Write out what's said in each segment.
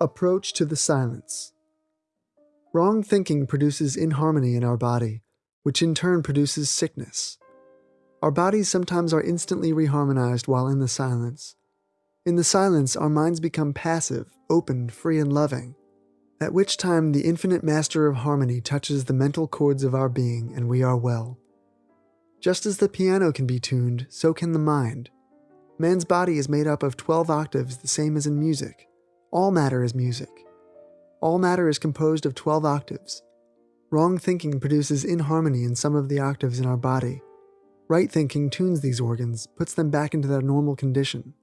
Approach to the silence. Wrong thinking produces inharmony in our body, which in turn produces sickness. Our bodies sometimes are instantly reharmonized while in the silence. In the silence, our minds become passive, open, free, and loving, at which time the infinite master of harmony touches the mental chords of our being and we are well. Just as the piano can be tuned, so can the mind. Man's body is made up of 12 octaves, the same as in music. All matter is music. All matter is composed of 12 octaves. Wrong thinking produces inharmony in some of the octaves in our body. Right thinking tunes these organs, puts them back into their normal condition.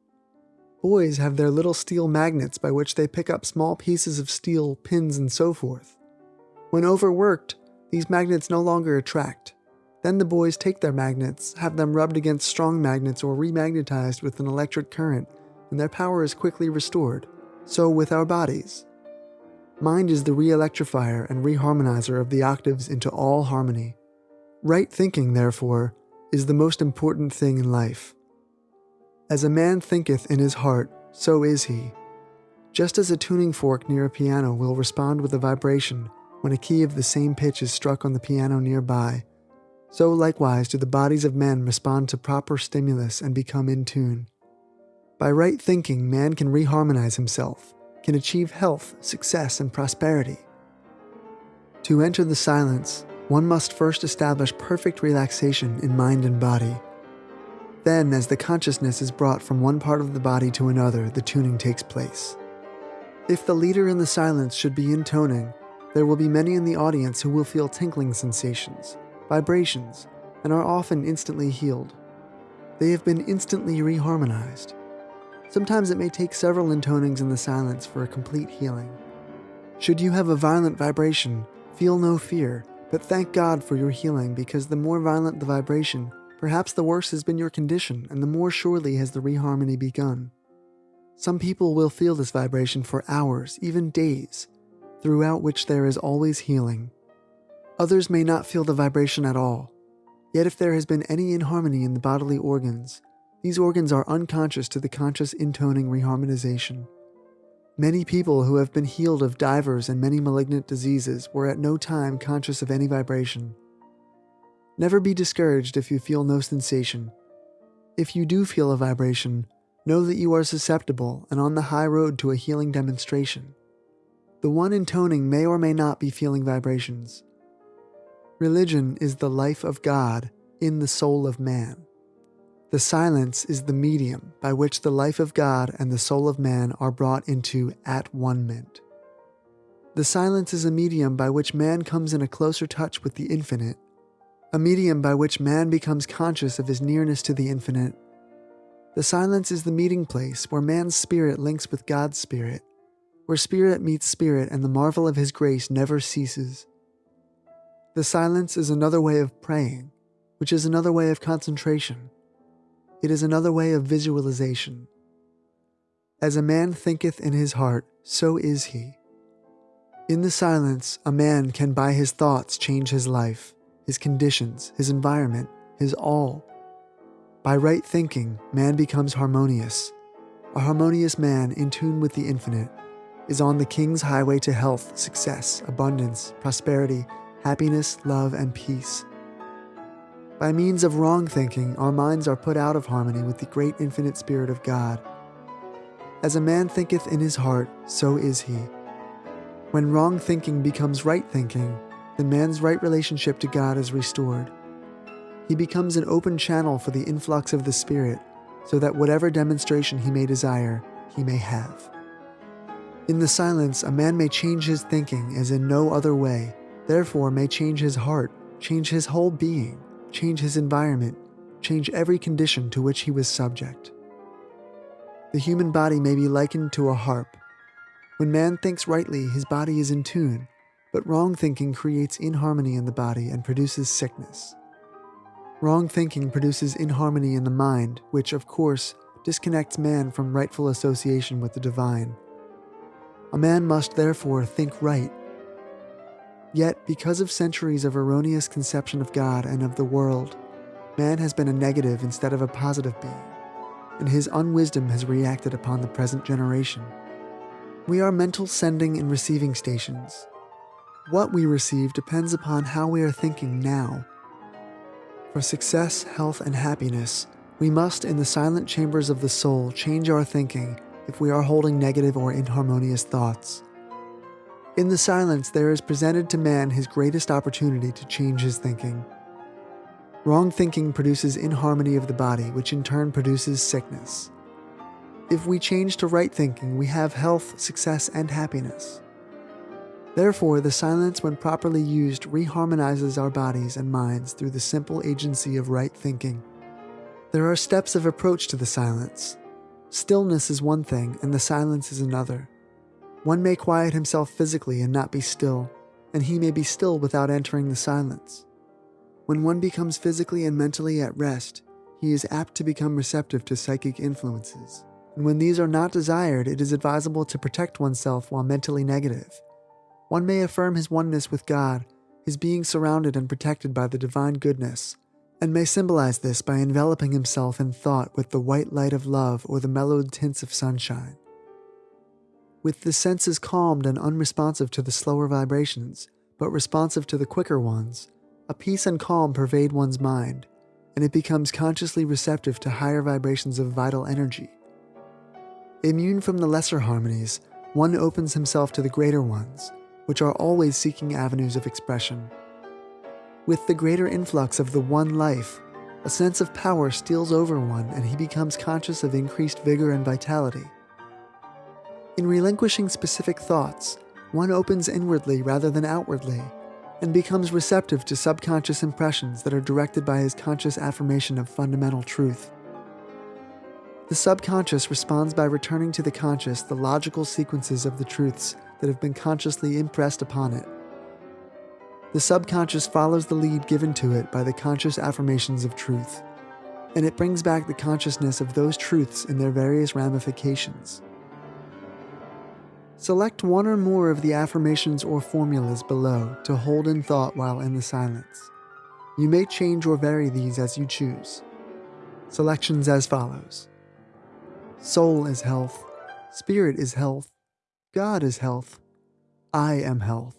Boys have their little steel magnets by which they pick up small pieces of steel, pins, and so forth. When overworked, these magnets no longer attract. Then the boys take their magnets, have them rubbed against strong magnets or remagnetized with an electric current, and their power is quickly restored. So with our bodies. Mind is the re-electrifier and reharmonizer of the octaves into all harmony. Right thinking, therefore, is the most important thing in life. As a man thinketh in his heart, so is he. Just as a tuning fork near a piano will respond with a vibration when a key of the same pitch is struck on the piano nearby, so likewise do the bodies of men respond to proper stimulus and become in tune. By right thinking, man can reharmonize himself, can achieve health, success, and prosperity. To enter the silence, one must first establish perfect relaxation in mind and body. Then, as the consciousness is brought from one part of the body to another, the tuning takes place. If the leader in the silence should be intoning, there will be many in the audience who will feel tinkling sensations, vibrations, and are often instantly healed. They have been instantly reharmonized. Sometimes it may take several intonings in the silence for a complete healing. Should you have a violent vibration, feel no fear, but thank God for your healing because the more violent the vibration, perhaps the worse has been your condition and the more surely has the reharmony begun. Some people will feel this vibration for hours, even days, throughout which there is always healing. Others may not feel the vibration at all. Yet if there has been any inharmony in the bodily organs, these organs are unconscious to the conscious intoning reharmonization. Many people who have been healed of divers and many malignant diseases were at no time conscious of any vibration. Never be discouraged if you feel no sensation. If you do feel a vibration, know that you are susceptible and on the high road to a healing demonstration. The one intoning may or may not be feeling vibrations. Religion is the life of God in the soul of man. The silence is the medium by which the life of God and the soul of man are brought into at one ment. The silence is a medium by which man comes in a closer touch with the infinite, a medium by which man becomes conscious of his nearness to the infinite. The silence is the meeting place where man's spirit links with God's spirit, where spirit meets spirit and the marvel of his grace never ceases. The silence is another way of praying, which is another way of concentration it is another way of visualization. As a man thinketh in his heart, so is he. In the silence, a man can by his thoughts change his life, his conditions, his environment, his all. By right thinking, man becomes harmonious. A harmonious man in tune with the infinite is on the king's highway to health, success, abundance, prosperity, happiness, love, and peace. By means of wrong thinking, our minds are put out of harmony with the great infinite Spirit of God. As a man thinketh in his heart, so is he. When wrong thinking becomes right thinking, then man's right relationship to God is restored. He becomes an open channel for the influx of the Spirit, so that whatever demonstration he may desire, he may have. In the silence, a man may change his thinking as in no other way, therefore may change his heart, change his whole being change his environment, change every condition to which he was subject. The human body may be likened to a harp. When man thinks rightly, his body is in tune, but wrong thinking creates inharmony in the body and produces sickness. Wrong thinking produces inharmony in the mind, which, of course, disconnects man from rightful association with the divine. A man must therefore think right Yet, because of centuries of erroneous conception of God and of the world, man has been a negative instead of a positive being, and his unwisdom has reacted upon the present generation. We are mental sending and receiving stations. What we receive depends upon how we are thinking now. For success, health, and happiness, we must, in the silent chambers of the soul, change our thinking if we are holding negative or inharmonious thoughts. In the silence, there is presented to man his greatest opportunity to change his thinking. Wrong thinking produces inharmony of the body, which in turn produces sickness. If we change to right thinking, we have health, success, and happiness. Therefore, the silence, when properly used, reharmonizes our bodies and minds through the simple agency of right thinking. There are steps of approach to the silence. Stillness is one thing, and the silence is another. One may quiet himself physically and not be still, and he may be still without entering the silence. When one becomes physically and mentally at rest, he is apt to become receptive to psychic influences. And when these are not desired, it is advisable to protect oneself while mentally negative. One may affirm his oneness with God, his being surrounded and protected by the divine goodness, and may symbolize this by enveloping himself in thought with the white light of love or the mellowed tints of sunshine. With the senses calmed and unresponsive to the slower vibrations, but responsive to the quicker ones, a peace and calm pervade one's mind, and it becomes consciously receptive to higher vibrations of vital energy. Immune from the lesser harmonies, one opens himself to the greater ones, which are always seeking avenues of expression. With the greater influx of the one life, a sense of power steals over one and he becomes conscious of increased vigor and vitality. In relinquishing specific thoughts, one opens inwardly rather than outwardly, and becomes receptive to subconscious impressions that are directed by his conscious affirmation of fundamental truth. The subconscious responds by returning to the conscious the logical sequences of the truths that have been consciously impressed upon it. The subconscious follows the lead given to it by the conscious affirmations of truth, and it brings back the consciousness of those truths in their various ramifications. Select one or more of the affirmations or formulas below to hold in thought while in the silence. You may change or vary these as you choose. Selections as follows Soul is health, Spirit is health, God is health, I am health.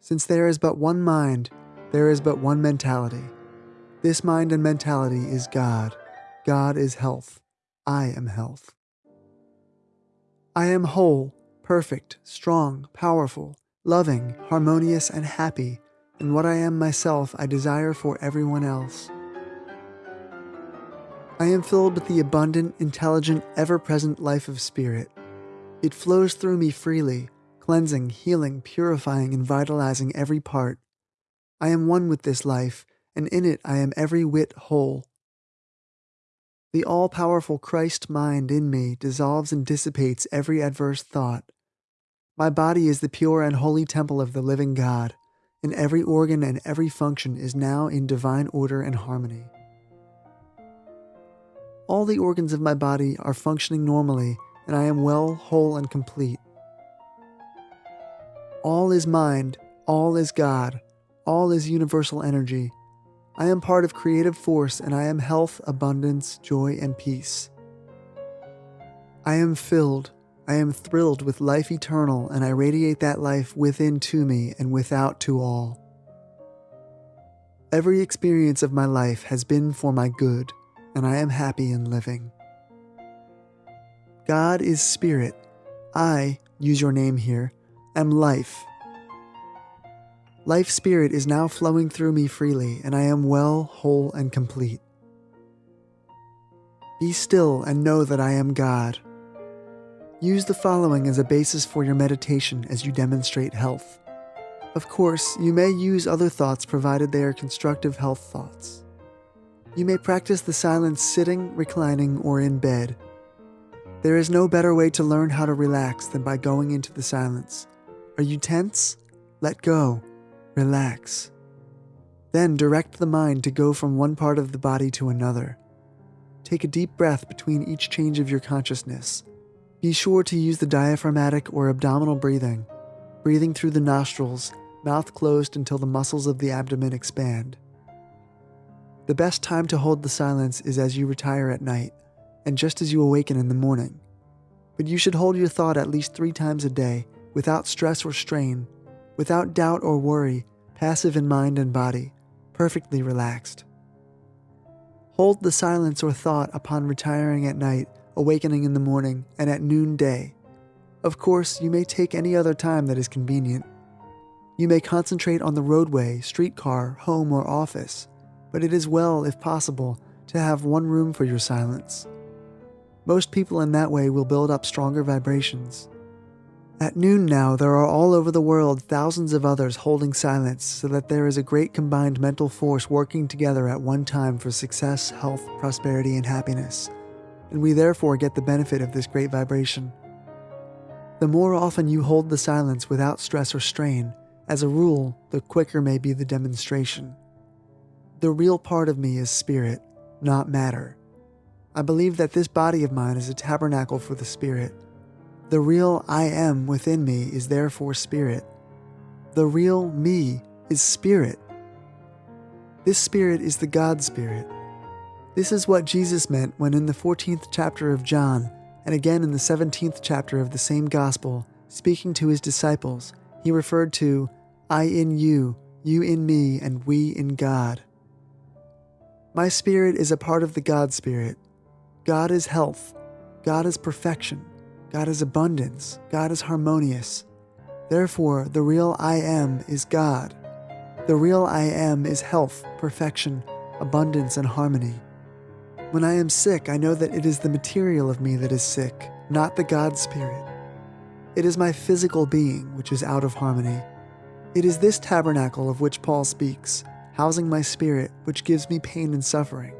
Since there is but one mind, there is but one mentality. This mind and mentality is God. God is health. I am health. I am whole perfect, strong, powerful, loving, harmonious, and happy, and what I am myself I desire for everyone else. I am filled with the abundant, intelligent, ever present life of spirit. It flows through me freely, cleansing, healing, purifying, and vitalizing every part. I am one with this life, and in it I am every whit whole. The all powerful Christ mind in me dissolves and dissipates every adverse thought. My body is the pure and holy temple of the living God, and every organ and every function is now in divine order and harmony. All the organs of my body are functioning normally, and I am well, whole, and complete. All is mind, all is God, all is universal energy. I am part of creative force, and I am health, abundance, joy, and peace. I am filled, I am thrilled with life eternal, and I radiate that life within to me and without to all. Every experience of my life has been for my good, and I am happy in living. God is spirit. I, use your name here, am life. Life spirit is now flowing through me freely, and I am well, whole, and complete. Be still and know that I am God. Use the following as a basis for your meditation as you demonstrate health. Of course, you may use other thoughts provided they are constructive health thoughts. You may practice the silence sitting, reclining, or in bed. There is no better way to learn how to relax than by going into the silence. Are you tense? Let go. Relax. Then direct the mind to go from one part of the body to another. Take a deep breath between each change of your consciousness be sure to use the diaphragmatic or abdominal breathing, breathing through the nostrils, mouth closed until the muscles of the abdomen expand. The best time to hold the silence is as you retire at night and just as you awaken in the morning. but you should hold your thought at least three times a day, without stress or strain, without doubt or worry, passive in mind and body, perfectly relaxed. Hold the silence or thought upon retiring at night, awakening in the morning, and at noonday. Of course, you may take any other time that is convenient. You may concentrate on the roadway, streetcar, home, or office, but it is well, if possible, to have one room for your silence. Most people in that way will build up stronger vibrations. At noon now, there are all over the world thousands of others holding silence so that there is a great combined mental force working together at one time for success, health, prosperity, and happiness. And we therefore get the benefit of this great vibration. The more often you hold the silence without stress or strain, as a rule, the quicker may be the demonstration. The real part of me is spirit, not matter. I believe that this body of mine is a tabernacle for the spirit. The real I am within me is therefore spirit. The real me is spirit. This spirit is the God spirit. This is what Jesus meant when in the 14th chapter of John, and again in the 17th chapter of the same gospel, speaking to his disciples, he referred to I in you, you in me, and we in God. My spirit is a part of the God spirit. God is health. God is perfection. God is abundance. God is harmonious. Therefore, the real I am is God. The real I am is health, perfection, abundance, and harmony. When I am sick, I know that it is the material of me that is sick, not the God Spirit. It is my physical being which is out of harmony. It is this tabernacle of which Paul speaks, housing my spirit, which gives me pain and suffering.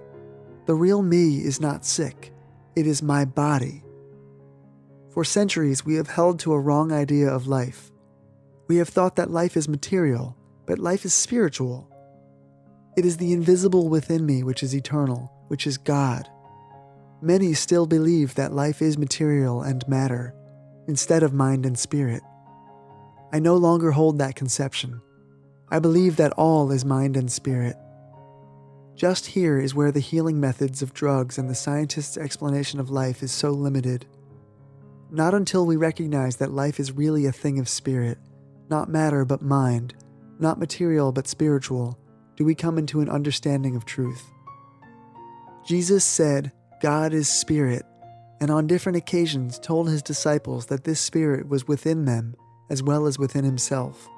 The real me is not sick, it is my body. For centuries, we have held to a wrong idea of life. We have thought that life is material, but life is spiritual. It is the invisible within me which is eternal, which is God. Many still believe that life is material and matter, instead of mind and spirit. I no longer hold that conception. I believe that all is mind and spirit. Just here is where the healing methods of drugs and the scientist's explanation of life is so limited. Not until we recognize that life is really a thing of spirit, not matter but mind, not material but spiritual, do we come into an understanding of truth. Jesus said, God is spirit, and on different occasions told his disciples that this spirit was within them as well as within himself.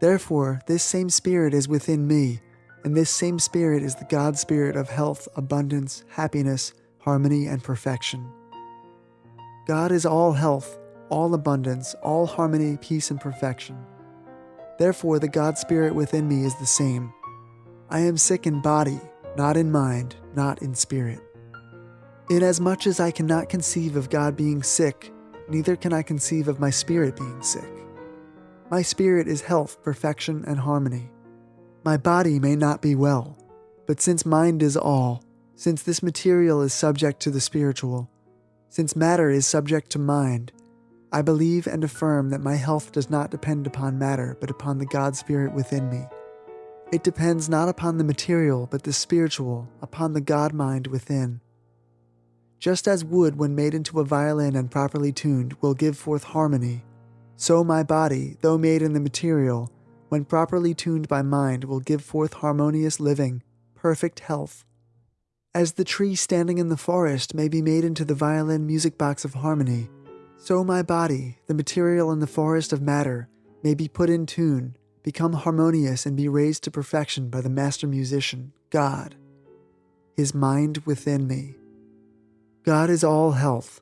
Therefore, this same spirit is within me and this same Spirit is the God Spirit of health, abundance, happiness, harmony, and perfection. God is all health, all abundance, all harmony, peace, and perfection. Therefore, the God Spirit within me is the same. I am sick in body, not in mind, not in spirit. Inasmuch as I cannot conceive of God being sick, neither can I conceive of my spirit being sick. My spirit is health, perfection, and harmony. My body may not be well, but since mind is all, since this material is subject to the spiritual, since matter is subject to mind, I believe and affirm that my health does not depend upon matter, but upon the God Spirit within me. It depends not upon the material, but the spiritual, upon the God mind within. Just as wood, when made into a violin and properly tuned, will give forth harmony, so my body, though made in the material, when properly tuned by mind, will give forth harmonious living, perfect health. As the tree standing in the forest may be made into the violin music box of harmony, so my body, the material in the forest of matter, may be put in tune, become harmonious, and be raised to perfection by the master musician, God, his mind within me. God is all health.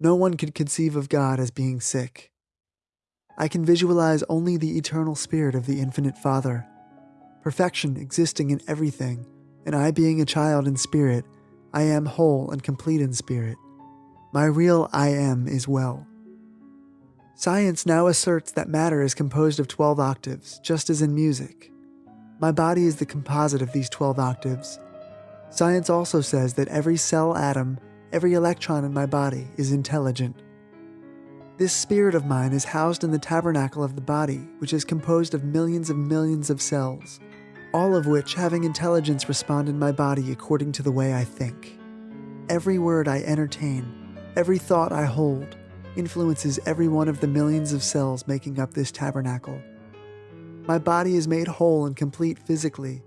No one could conceive of God as being sick. I can visualize only the eternal spirit of the infinite Father, perfection existing in everything, and I being a child in spirit, I am whole and complete in spirit. My real I am is well. Science now asserts that matter is composed of 12 octaves, just as in music. My body is the composite of these 12 octaves. Science also says that every cell atom, every electron in my body is intelligent. This spirit of mine is housed in the tabernacle of the body, which is composed of millions of millions of cells, all of which, having intelligence, respond in my body according to the way I think. Every word I entertain, every thought I hold, influences every one of the millions of cells making up this tabernacle. My body is made whole and complete physically.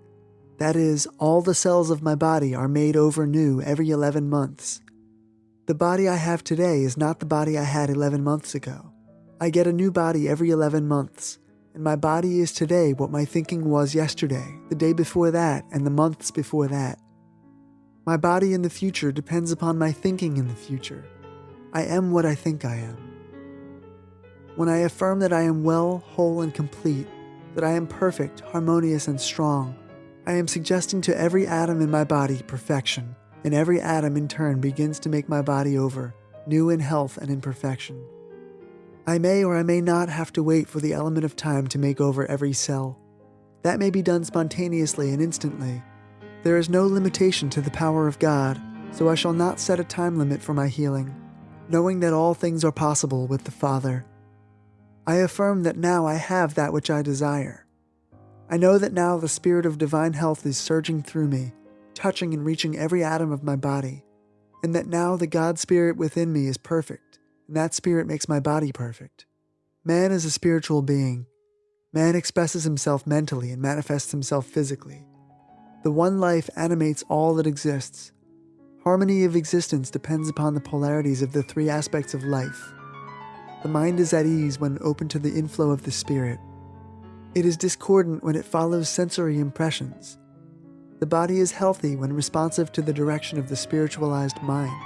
That is, all the cells of my body are made over new every 11 months. The body I have today is not the body I had 11 months ago. I get a new body every 11 months, and my body is today what my thinking was yesterday, the day before that, and the months before that. My body in the future depends upon my thinking in the future. I am what I think I am. When I affirm that I am well, whole, and complete, that I am perfect, harmonious, and strong, I am suggesting to every atom in my body perfection, and every atom in turn begins to make my body over, new in health and in perfection. I may or I may not have to wait for the element of time to make over every cell. That may be done spontaneously and instantly. There is no limitation to the power of God, so I shall not set a time limit for my healing, knowing that all things are possible with the Father. I affirm that now I have that which I desire. I know that now the Spirit of divine health is surging through me, touching and reaching every atom of my body, and that now the God Spirit within me is perfect and that spirit makes my body perfect. Man is a spiritual being. Man expresses himself mentally and manifests himself physically. The one life animates all that exists. Harmony of existence depends upon the polarities of the three aspects of life. The mind is at ease when open to the inflow of the spirit. It is discordant when it follows sensory impressions. The body is healthy when responsive to the direction of the spiritualized mind.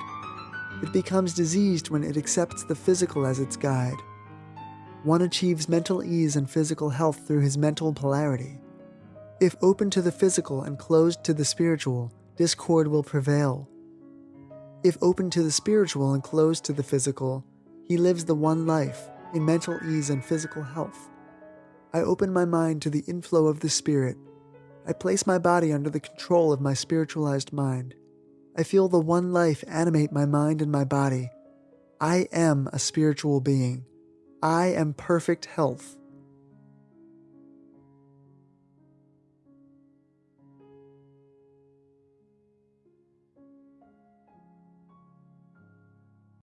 It becomes diseased when it accepts the physical as its guide. One achieves mental ease and physical health through his mental polarity. If open to the physical and closed to the spiritual, discord will prevail. If open to the spiritual and closed to the physical, he lives the one life in mental ease and physical health. I open my mind to the inflow of the Spirit. I place my body under the control of my spiritualized mind. I feel the one life animate my mind and my body. I am a spiritual being. I am perfect health.